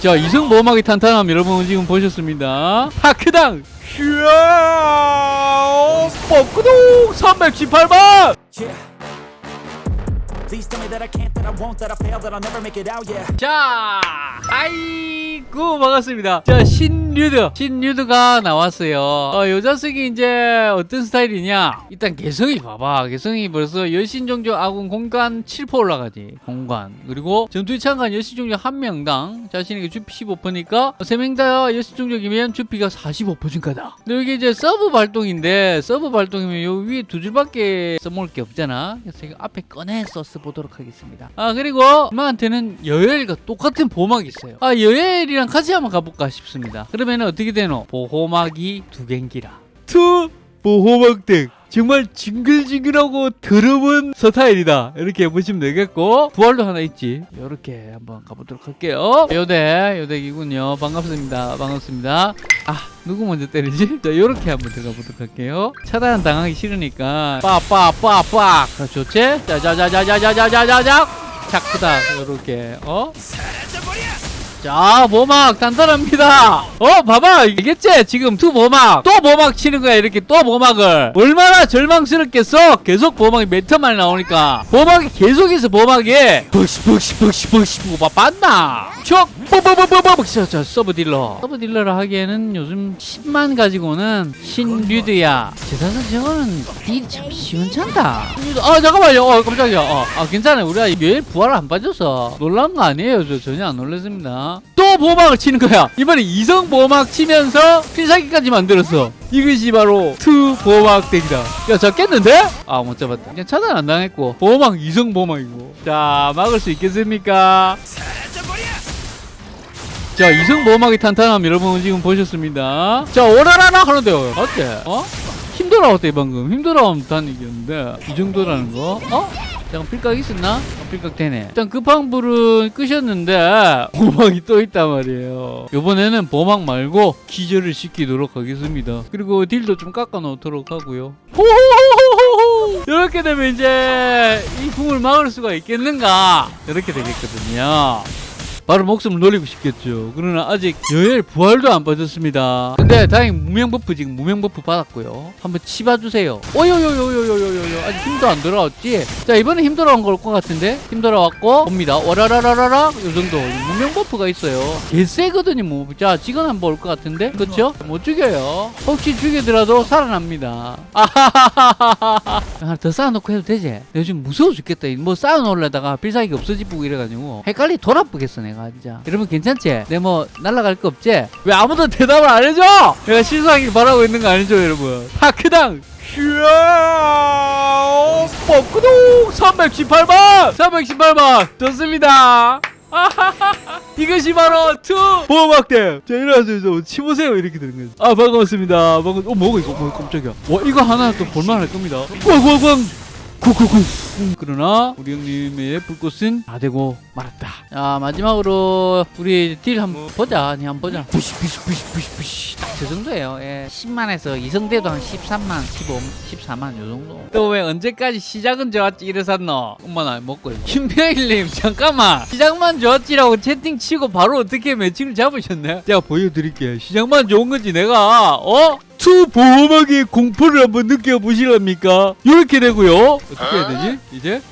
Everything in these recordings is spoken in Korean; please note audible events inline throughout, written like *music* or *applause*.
자 이승 모험하기 탄탄함 여러분 지금 보셨습니다. 하크당! 휴아 뻑구동 318만 자 아이고 반갑습니다. 자 신 류드 신류드가 나왔어요. 어, 요 자식이 이제 어떤 스타일이냐? 일단 개성이 봐봐. 개성이 벌써 여신종족 아군 공간 7% 올라가지 공간 그리고 전투에 참가한 여신종족 한 명당 자신에게 주피 15%니까 3명 다 여신종족이면 주피가 45% 증가다. 근데 이게 이제 서브 발동인데 서브 발동이면 요 위에 두 줄밖에 써먹을 게 없잖아. 그래서 이거 앞에 꺼내서 써보도록 하겠습니다. 아 그리고 임마한테는 여엘과 똑같은 보호막이 있어요. 아 여엘이랑 같이 한번 가볼까 싶습니다. 그러면 어떻게 되노? 보호막이 두 갠기라. two 보호막 덱 정말 징글징글하고 더러운 스타일이다. 이렇게 보시면 되겠고. 부활도 하나 있지. 이렇게 한번 가보도록 할게요. 요대 요대기군요. 반갑습니다. 반갑습니다. 아 누구 먼저 때리지? *laughs* 자 요렇게 한번 들어가 보도록 할게요. 차단 당하기 싫으니까. 빠빠빠빠. 좋지? 자자자자자자자자자. 자크다. 요렇게. 어? 자 보막 단단합니다. 어 봐봐 알겠지? 지금 투 보막. 또 보막 치는 거야 이렇게 또 보막을. 얼마나 절망스럽겠어? 계속 보막이 몇 턴만에 나오니까. 보막이 계속해서 보막이 벅시 벅시 벅시 보고 봐 봤나 척 뽀뽀뽀뽀뽀 자 서브 딜러. 서브 딜러를 하기에는 요즘 10만 가지고는 신류드야. 제사상 저거는 딜이 참 시원찮다. 아 잠깐만요. 어 깜짝이야. 어, 아 괜찮아요. 우리가 왜 부활을 안 빠져서 놀란 거 아니에요. 저 전혀 안 놀랐습니다 또 보호막을 치는 거야 이번에 이성 보호막 치면서 필살기까지 만들었어 이것이 바로 two 보호막 덱이다 야 잡겠는데? 아 못 잡았다 그냥 차단 안 당했고 보호막 이성 보호막이고 자 막을 수 있겠습니까? 자 이성 보호막이 탄탄함 여러분 지금 보셨습니다 자 오라라라 하는데요 어때? 어? 힘들어왔대 방금 힘들어 하면 이겼는데 이 정도라는 거? 어? 잠깐 필각 있었나? 어, 필각 되네 일단 급한 불은 끄셨는데 보막이 또 있단 말이에요 이번에는 보막 말고 기절을 시키도록 하겠습니다 그리고 딜도 좀 깎아 놓도록 하고요 호호호호호 이렇게 되면 이제 이 궁을 막을 수가 있겠는가 이렇게 되겠거든요 바로 목숨을 놀리고 싶겠죠. 그러나 아직 여엘 부활도 안 빠졌습니다. 근데 다행히 무명 buff 지금 무명 buff 받았고요. 한번 치봐주세요. 오요요요요요요요 힘도 안 돌아왔지? 자 이번에 힘 돌아온 걸 것 같은데 힘 돌아왔고 봅니다. 와라라라라라 요 정도 무명 buff가 있어요. 개 세거든요. 뭐. 자 지금 한번 올 것 같은데 그렇죠? 못 죽여요. 혹시 죽이더라도 살아납니다. *laughs* 아하하하하하 하나 더 쌓아놓고 해도 되지? 요즘 무서워 죽겠다. 뭐 쌓아놓으려다가 필살기 없어지고 이래가지고 헷갈리 돌아보겠어 내가 진짜. 여러분 괜찮지? 내 뭐 날라갈 거 없지? 왜 아무도 대답을 안 해줘? 내가 실수하길 바라고 있는 거 아니죠 여러분? 하크당 슈아 뻑구동! 318만! 318만! 좋습니다. *laughs* 이것이 바로 투! 보호막대! 자 일어나서 치보세요. 이렇게 되는 거죠 아 반갑습니다. 반갑 어 뭐가 이거? 뭐 깜짝이야. 와 이거 하나 또 볼만할 겁니다. 꽝꽝꽝 쿵쿵쿵 그러나 우리 형님의 불꽃은 다 되고 말았다. 자 마지막으로 우리 딜 한번 보자. 아니 한번 보자. 부시 부시 부시 부시 부시. 딱저 정도예요. 예. 10만에서 이성대도 한 13만 15 14만 요 정도. 또 왜 언제까지 시작은 좋았지 이래 샀노? 엄마 나 먹고 김병일님 잠깐만. 시작만 좋았지라고 채팅 치고 바로 어떻게 매칭을 잡으셨네? 제가 보여드릴게요. 시작만 좋은 건지 내가. 어? 투 보호막의 공포를 한번 느껴보시랍니까? 이렇게 되고요. 어떻게 해야 되지? 이제?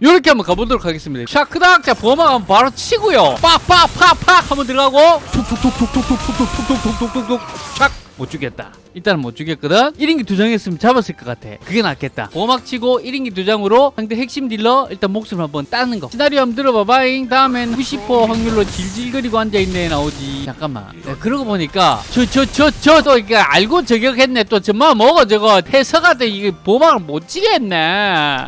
이렇게 한번 가보도록 하겠습니다. 샤크닥! 자, 보호막 한번 바로 치고요. 빡 빡 팍 팍! 한번 들어가고 툭툭툭툭툭툭툭툭툭툭툭툭툭툭 샥! 못 죽겠다. 일단은 못 죽였거든. 1인기 두 장 했으면 잡았을 것 같아. 그게 낫겠다. 보호막 치고 1인기 두 장으로 상대 핵심 딜러 일단 목숨을 한번 따는 거. 시나리오 한번 들어봐봐잉. 다음엔 90% 확률로 질질거리고 앉아있네 나오지. 잠깐만. 야, 그러고 보니까 저 저 저 저또 이게 알고 저격했네. 또 정말 뭐가 저거 해서가 돼. 이게 보호막을 못 치겠네.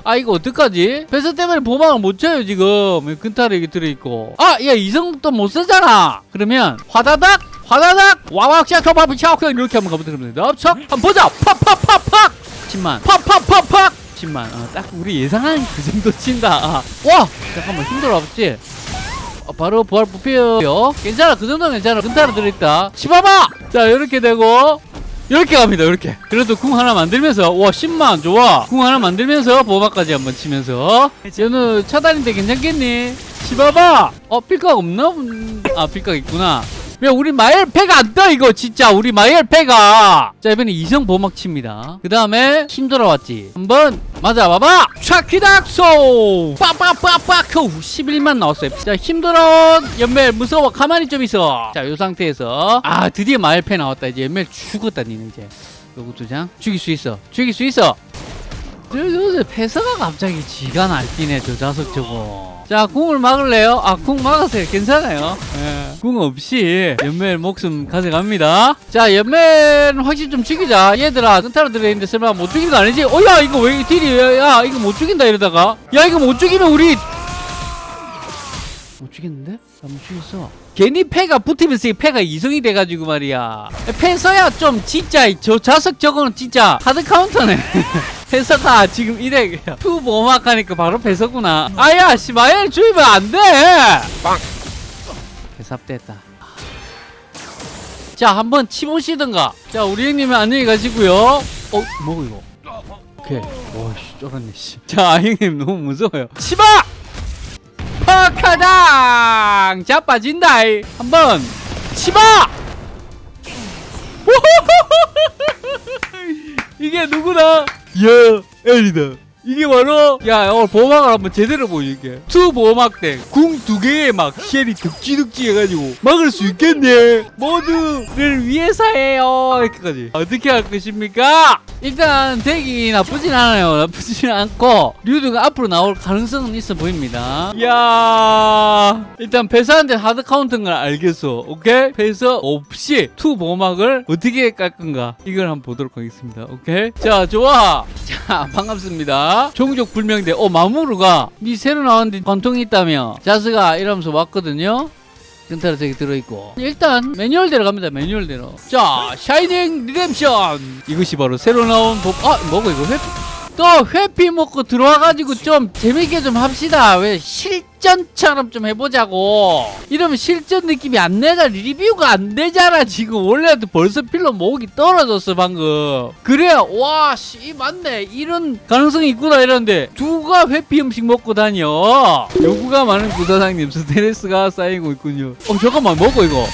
아 이거 어떡하지? 회사 때문에 보호막을 못 쳐요 지금. 근타를 이게 들어있고. 아, 야 이성 또 못 쓰잖아. 그러면 화다닥 화다닥! 와왁 샤커바비 샤커 이렇게 한번 가보도록 합니다. 척 한번 보자! 팍팍팍팍! 10만. 팍팍팍팍! 10만. 어, 딱 우리 예상한 그 정도 친다. 아. 와! 잠깐만 힘들어 아버지. 어, 바로 부활 부패요. 괜찮아 그 정도는 괜찮아. 근타로 들어있다. 치봐봐! 자 이렇게 되고. 이렇게 갑니다 이렇게. 그래도 궁 하나 만들면서. 와 10만. 좋아. 궁 하나 만들면서 보호막까지 한번 치면서. 얘는 차단인데 괜찮겠니? 치봐봐! 어 필각 없나? 음, 아 필각 있구나 야 우리 마엘 패가 안떠 이거 진짜. 우리 마엘 패가. 자 이번에 이성 보막 칩니다. 그 다음에 힘 돌아왔지. 한번 맞아봐봐. 샤키닥소! 빠빠빠빠 11만 나왔어요. 자 힘 돌아온 연멜 무서워. 가만히 좀 있어. 자이 상태에서. 아 드디어 마엘 패 나왔다. 이제 연멜 죽었다 니네 이제. 요거 두장. 죽일 수 있어. 죽일 수 있어. 저, 저, 저 패서가 갑자기 지가 날뛰네 저 자석 저거 자 궁을 막을래요? 아 궁 막으세요 괜찮아요 예. 궁 없이 연멜 목숨 가져갑니다 자 연멜 확실히 좀 죽이자 얘들아 센타로 들어있는데 설마 못 죽이는 거 아니지? 어 야 이거 왜 딜이 야 이거 못 죽인다 이러다가 야 이거 못 죽이면 우리 못 죽였는데? 나 못 죽였어 괜히 패가 붙으면서 이 패가 이성이 돼가지고 말이야 패서야 좀 진짜 저 자석 저거는 진짜 하드 카운터네 *laughs* 패서가 지금 이래 투 보호막 하니까 바로 패서구나. 아야 씨 마엘 주입은 안돼! 개삽됐다. 자 한번 치보시든가. 자 우리 형님은 안녕히 가시고요. 어 뭐고 이거? 오케이. 오씨 쫄았네 씨자 형님 너무 무서워요. 치바 퍽하당! 자빠진다. 한번 치바 *laughs* 이게 누구나 야엘 이게 바로 야 오늘 보호막을 한번 제대로 보여줄게. 투 보호막대 궁 두 개에 막 쉘이 득지득지 해가지고 막을 수 있겠네. 모두를 위해서예요. 이렇게까지. 어떻게 할 것입니까? 일단 덱이 나쁘진 않아요. 나쁘진 않고 류드가 앞으로 나올 가능성은 있어 보입니다. 야 일단 패스한테 하드 카운트인 걸 알겠어. 오케이? 패스 없이 투 보호막을 어떻게 깔 건가? 이걸 한번 보도록 하겠습니다. 오케이? 자 좋아. 자 반갑습니다 종족 불명대 어 마무르가 미 새로 나왔는데 관통이 있다며 자스가 이러면서 왔거든요. 근타로 저기 들어있고. 일단 매뉴얼대로 갑니다 매뉴얼대로. 자 샤이닝 리뎀션 이것이 바로 새로 나온 법 아 뭐고 이거 회피 또 회피 먹고 들어와가지고 좀 재밌게 좀 합시다. 왜 실전처럼 좀 해보자고. 이러면 실전 느낌이 안 내자 리뷰가 안 되잖아 지금. 원래도 벌써 필러 모으기 떨어졌어 방금. 그래야 와씨 맞네. 이런 가능성이 있구나 이러는데 누가 회피 음식 먹고 다녀? 요구가 많은 구사장님 스트레스가 쌓이고 있군요. 어 잠깐만 뭐고 이거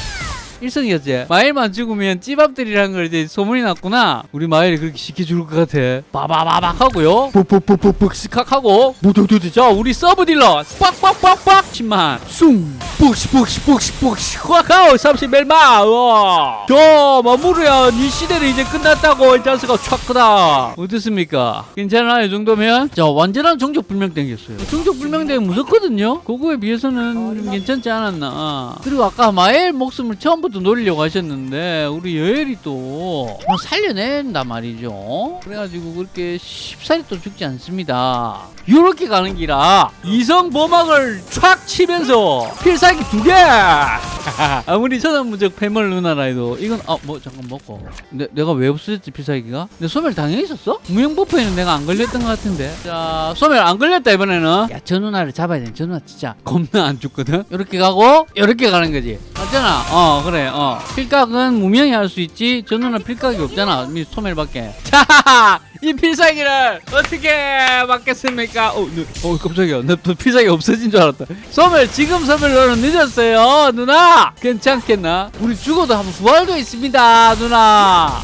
일성이었지. 마일만 죽으면 찌밥들이라는 걸 이제 소문이 났구나. 우리 마일이 그렇게 시켜줄 것 같아. 빠바바박 하고요. 푹푹푹푹푹. 하고. 무두두두 자 우리 서브 딜러. 빡빡빡빡 10만 숭. 푹시 푹시 푹시 푹시. 확하오 31만 와. 저 마무르야. 니 시대는 이제 끝났다고 이 자스가 촥 크다. 어떻습니까? 괜찮아 이 정도면? 자 완전한 종족 불명 땡겼어요. 종족 불명 땡 무섭거든요. 그거에 비해서는 괜찮지 않았나. 그리고 아까 마엘 목숨을 처음부터 노리려고 하셨는데 우리 여엘이 또뭐 살려낸단 말이죠. 그래가지고 그렇게 쉽사리 또 죽지 않습니다. 요렇게 가는 기라 이성 보막을 촥 치면서 필살기 두개! *laughs* 아무리 천연무적 패멀 누나라 해도 이건 아 뭐 잠깐 먹고. 내, 내가 왜 없어졌지 필살기가? 내 소멸 당연히 있었어? 무형 버프에는 내가 안 걸렸던 것 같은데. 자 소멸 안 걸렸다 이번에는. 야저 누나를 잡아야 돼저 누나 진짜. 겁나 안 죽거든? 이렇게 가고 이렇게 가는 거지 맞잖아 어 그래 어 필각은 무명이 할 수 있지 저 누나 필각이 없잖아 미 소멸밖에 *laughs* 자이 필살기를 어떻게 막겠습니까 어, 네. 어 깜짝이야 나 필살기 없어진 줄 알았다 소멸 지금 소멸 너는 늦었어요 누나 괜찮겠나 우리 죽어도 한번 부활도 있습니다 누나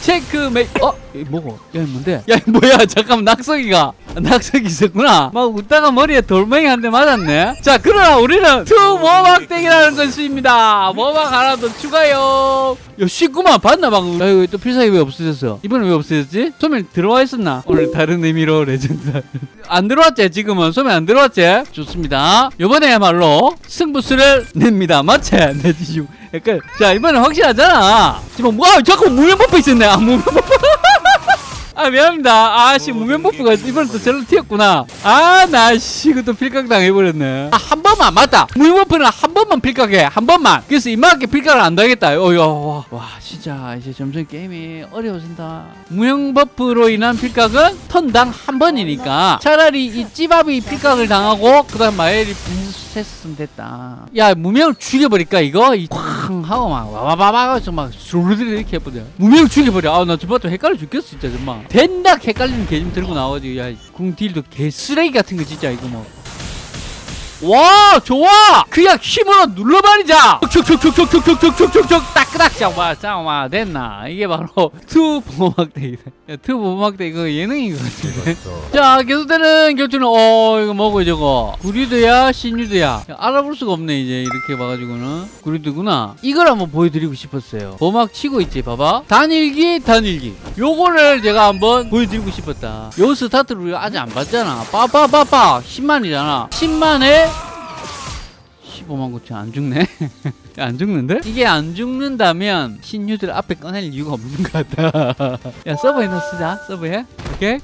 체크메이 어? 이 뭐고? 야, 이 뭔데? 야, 이 뭐야? 잠깐만, 낙석이가. 아, 낙석이 있었구나. 막 웃다가 머리에 돌멩이 한 대 맞았네. 자, 그러나 우리는 투 모막땡이라는 것입니다. 모막 하나 더 추가요. 야, 쉽구만. 봤나, 방금. 야, 이거 또 필살기 왜 없어졌어? 이번엔 왜 없어졌지? 소멸 들어와 있었나? 오늘 다른 의미로 레전드. *laughs* 안 들어왔지, 지금은. 소멸 안 들어왔지? 좋습니다. 요번에야말로 승부수를 냅니다. 맞지? 내 지금. 약간, 자, 이번엔 확실하잖아. 지금, 와, 잠깐 무면 버프 있었네. 아, 무면 버프. *laughs* 아 미안합니다. 아씨 무면 버프가 이번에 또 절로 튀었구나. 아나씨 이것도 필각 당해버렸네. 아한 번만 맞다. 무면 버프는 한 번만 필각해 한 번만. 그래서 이만하게 필각을 안 당했다. 어여 와, 와 진짜 이제 점점 게임이 어려워진다. 무형 버프로 인한 필각은 턴당 한 번이니까 차라리 이 찌밥이 필각을 당하고 그 다음 마엘이 분수했으면 됐다. 야 무명을 죽여버릴까 이거? 이 쾅 하고 막 와바바바 해서 막 스르르 이렇게 해버려. 무명을 죽여버려. 아나 저번에 헷갈려 죽겠어 진짜 정말. 된다 헷갈리는 개좀 들고 나와가지고 야궁 딜도 개 쓰레기 같은 거 진짜 이거 뭐 와 좋아! 그냥 힘으로 눌러버리자! 촉촉촉촉촉촉촉촉촉촉 따끄닥! 잠깐만 잠깐만 됐나? 이게 바로 *laughs* 투 보호막대기다 야, 투 보호막대 이거 예능인 것 같은데. *laughs* 자 계속되는 결투는 어 이거 뭐고 저거? 구리드야 신유드야? 야, 알아볼 수가 없네 이제 이렇게 봐가지고는. 구리드구나. 이걸 한번 보여드리고 싶었어요. 보호막 치고 있지 봐봐. 단일기 단일기. 요거를 제가 한번 보여드리고 싶었다. 요 스타트를 우리가 아직 안 봤잖아. 빠빠빠빠. 10만이잖아. 10만에 15만 9천 안 죽네? *laughs* 안 죽는데? 이게 안 죽는다면 신유들 앞에 꺼낼 이유가 없는 것 같다 *laughs* 야 서버에 넣어 쓰자. 서버에. 오케이